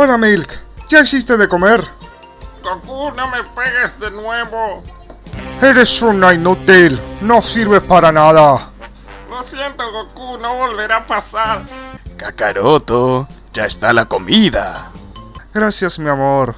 Hola Milk, ¿ya hiciste de comer? Goku, no me pegues de nuevo. Eres una inútil, no sirves para nada. Lo siento, Goku, no volverá a pasar. Kakaroto, ya está la comida. Gracias mi amor.